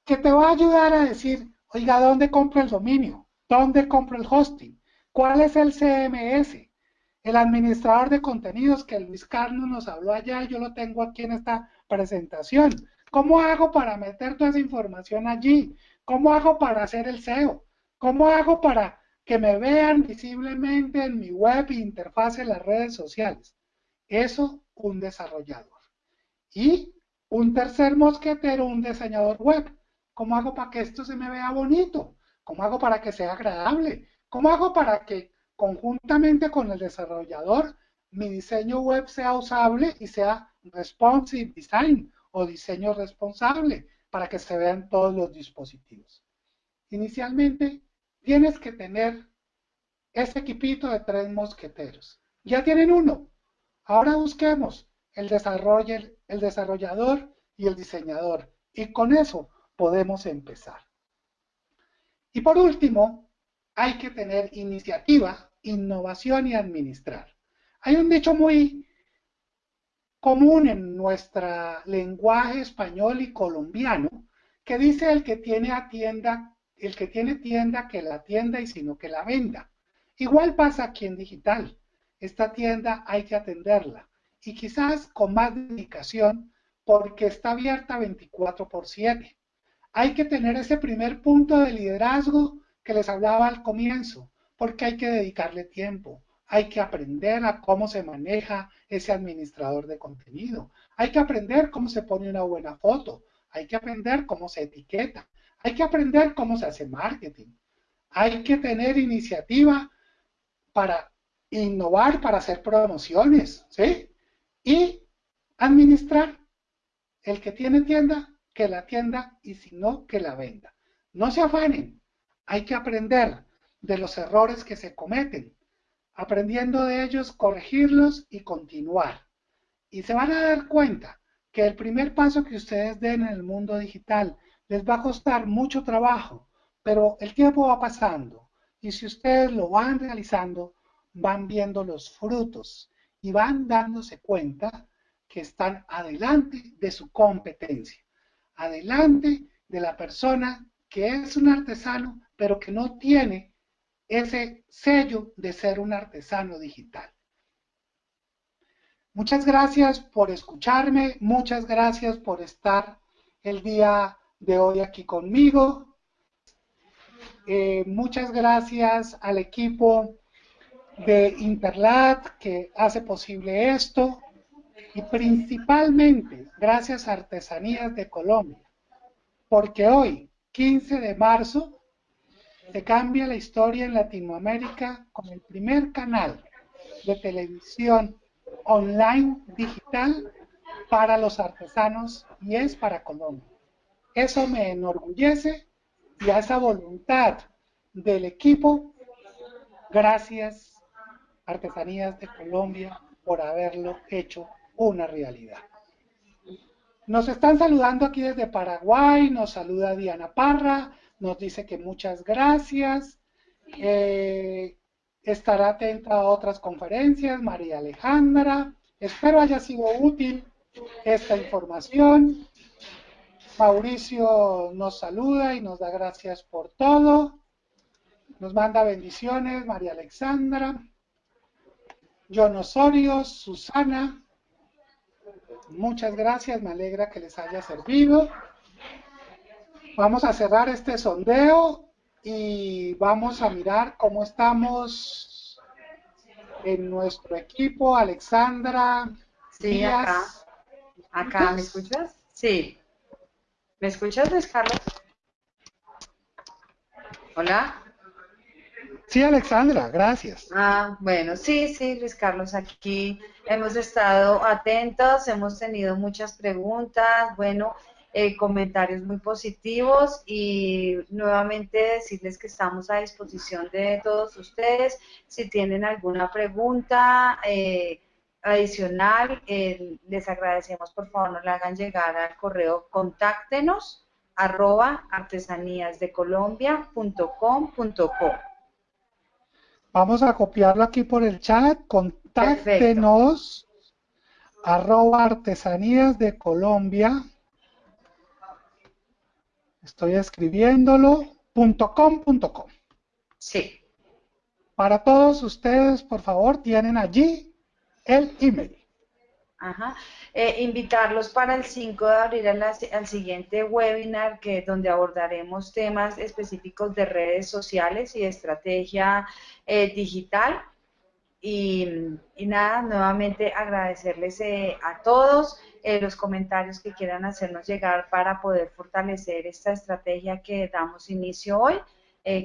que te va a ayudar a decir, oiga, ¿dónde compro el dominio? ¿Dónde compro el hosting? ¿Cuál es el CMS? El administrador de contenidos que Luis Carlos nos habló allá, yo lo tengo aquí en esta presentación. ¿Cómo hago para meter toda esa información allí? ¿Cómo hago para hacer el SEO? ¿Cómo hago para que me vean visiblemente en mi web e interfaz en las redes sociales? Eso, un desarrollador. Y un tercer mosquetero, un diseñador web. ¿Cómo hago para que esto se me vea bonito? ¿Cómo hago para que sea agradable? ¿Cómo hago para que conjuntamente con el desarrollador mi diseño web sea usable y sea responsive design o diseño responsable para que se vean todos los dispositivos. Inicialmente, tienes que tener ese equipito de tres mosqueteros. Ya tienen uno. Ahora busquemos el, el desarrollador y el diseñador. Y con eso podemos empezar. Y por último, hay que tener iniciativa, innovación y administrar. Hay un dicho muy común en nuestro lenguaje español y colombiano que dice el que tiene tienda, el que tiene tienda que la tienda y sino que la venda. Igual pasa aquí en digital. Esta tienda hay que atenderla y quizás con más dedicación porque está abierta 24 por 7. Hay que tener ese primer punto de liderazgo que les hablaba al comienzo, porque hay que dedicarle tiempo, hay que aprender a cómo se maneja ese administrador de contenido. Hay que aprender cómo se pone una buena foto. Hay que aprender cómo se etiqueta. Hay que aprender cómo se hace marketing. Hay que tener iniciativa para innovar, para hacer promociones, ¿sí? Y administrar. El que tiene tienda, que la tienda y si no, que la venda. No se afanen. Hay que aprender de los errores que se cometen aprendiendo de ellos, corregirlos y continuar. Y se van a dar cuenta que el primer paso que ustedes den en el mundo digital les va a costar mucho trabajo, pero el tiempo va pasando y si ustedes lo van realizando, van viendo los frutos y van dándose cuenta que están adelante de su competencia, adelante de la persona que es un artesano, pero que no tiene ese sello de ser un artesano digital. Muchas gracias por escucharme, muchas gracias por estar el día de hoy aquí conmigo. Eh, muchas gracias al equipo de Interlat que hace posible esto y principalmente gracias a Artesanías de Colombia, porque hoy, 15 de marzo, se cambia la historia en Latinoamérica con el primer canal de televisión online digital para los artesanos y es para Colombia. Eso me enorgullece y a esa voluntad del equipo, gracias Artesanías de Colombia por haberlo hecho una realidad. Nos están saludando aquí desde Paraguay, nos saluda Diana Parra, nos dice que muchas gracias. Eh, estará atenta a otras conferencias, María Alejandra. Espero haya sido útil esta información. Mauricio nos saluda y nos da gracias por todo. Nos manda bendiciones, María Alexandra. John Osorio, Susana. Muchas gracias, me alegra que les haya servido. Vamos a cerrar este sondeo y vamos a mirar cómo estamos en nuestro equipo. Alexandra. Sí, acá. Acá, ¿me escuchas? Sí. ¿Me escuchas, Luis Carlos? Hola. Sí, Alexandra, gracias. Ah, bueno, sí, sí, Luis Carlos, aquí hemos estado atentos, hemos tenido muchas preguntas, bueno, eh, comentarios muy positivos y nuevamente decirles que estamos a disposición de todos ustedes. Si tienen alguna pregunta, eh, adicional, eh, les agradecemos por favor no le hagan llegar al correo contáctenos arroba artesaníasdecolombia.com.co. Vamos a copiarlo aquí por el chat, contáctenos arroba artesanías de Colombia. Estoy escribiéndolo, punto com, punto com. Sí. Para todos ustedes, por favor, tienen allí el email. Ajá. Eh, invitarlos para el 5 de abril al, siguiente webinar que donde abordaremos temas específicos de redes sociales y estrategia eh, digital. Y, nada, nuevamente agradecerles eh, a todos los comentarios que quieran hacernos llegar para poder fortalecer esta estrategia que damos inicio hoy.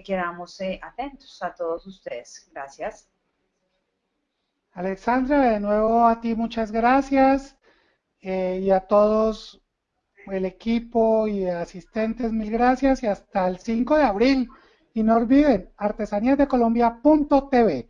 quedamos atentos a todos ustedes. Gracias. Alexandra, de nuevo a ti muchas gracias eh, y a todos el equipo y asistentes mil gracias y hasta el 5 de abril. Y no olviden, artesaníasdecolombia.tv.